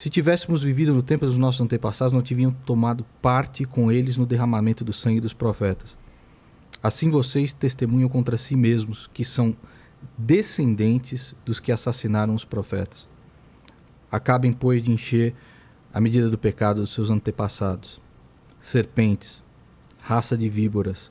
Se tivéssemos vivido no tempo dos nossos antepassados, não tivemos tomado parte com eles no derramamento do sangue dos profetas. Assim vocês testemunham contra si mesmos que são descendentes dos que assassinaram os profetas. Acabem, pois, de encher a medida do pecado dos seus antepassados. Serpentes, raça de víboras,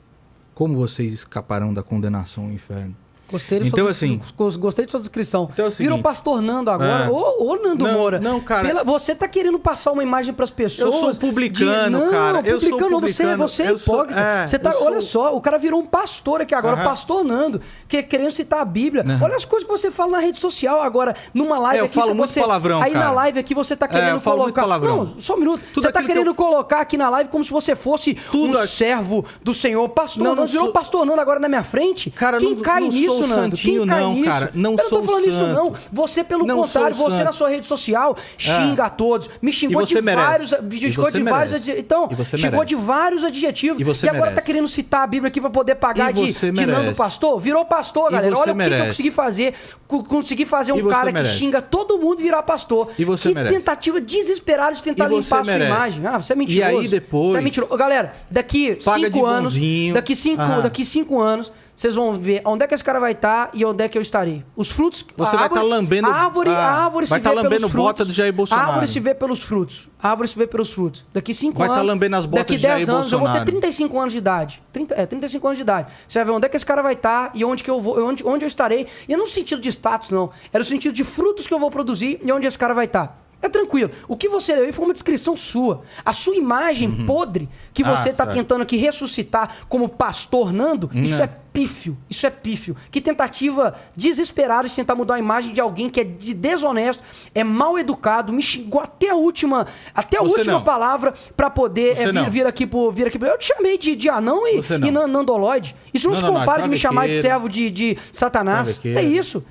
como vocês escaparão da condenação ao inferno? Gostei, Então, sua, assim- gos- gostei de sua descrição. Então é o Virou seguinte- pastor Nando agora. É. Ô, ô, Nando Não, Moura. não, cara. Pela- você tá querendo passar uma imagem pras pessoas. Eu sou publicano, de- não, cara. Eu sou publicano, você, você é sou- hipócrita. é, você tá, sou- Olha só, o cara virou um pastor aqui agora, Aham. pastor Nando, que querendo citar a Bíblia. Olha as coisas que você fala na rede social agora, numa live É, eu aqui. falo você- muito palavrão, Aí na cara. live aqui você tá querendo eu falo muito colocar. palavrão. Não, só um minuto. Tudo você tá aquilo que querendo eu- colocar aqui na live como se você fosse Tudo um servo do Senhor. Pastor Não, Nando, virou sou- pastor Nando agora na minha frente. Cara, Quem cai nisso, santinho, Quem cai não, nisso? cara. Não eu não tô falando isso, santo. não. Você, pelo Não contrário, você santo. na sua rede social xinga a todos. Me xingou E de merece. vários. E Xingou de vários. merece. adje- Então, E xingou merece. de vários adjetivos. E você agora tá merece. querendo citar a Bíblia aqui pra poder pagar E de, de Nando merece. Pastor. Virou pastor, E galera. Olha o que eu merece. consegui fazer. Co- Consegui fazer E um cara merece. que xinga todo mundo virar pastor. E você que merece. tentativa desesperada de tentar E limpar a sua merece. imagem. Ah, você é mentiroso. E aí depois- Você é mentiroso. Galera, daqui Paga cinco anos. bonzinho. Daqui cinco, daqui cinco anos, vocês vão ver onde é que esse cara vai estar e onde é que eu estarei. Os frutos. Você vai tá lambendo- A árvore, ah, a árvore vai se tá vê lambendo pelos bota frutos. do Jair Bolsonaro. A árvore se vê pelos frutos. A árvore se vê pelos frutos. Daqui cinco Vai tá anos. lambendo as botas daqui de Jair 10 anos, eu vou ter Bolsonaro. 35 anos de idade. 30, é, 35 anos de idade. Você vai ver onde é que esse cara vai estar e onde que eu vou, onde, onde eu estarei. E não no sentido de status, não. É no sentido de frutos que eu vou produzir e onde esse cara vai estar. É tranquilo. O que você leu aí foi uma descrição sua. A sua imagem podre que Ah, você está certo. tentando aqui ressuscitar como pastor Nando, isso Não. é pífio. Isso é pífio. Que tentativa desesperada de tentar mudar a imagem de alguém que é de- desonesto, é mal educado, me xingou até a última, até a Você última não. palavra pra poder é, vir, vir aqui pro vir aqui pro... Eu te chamei de, de anão e, e nan- nandoloide. Isso não, Não, se não, não, compara de me chamar de servo de, de Satanás. É isso.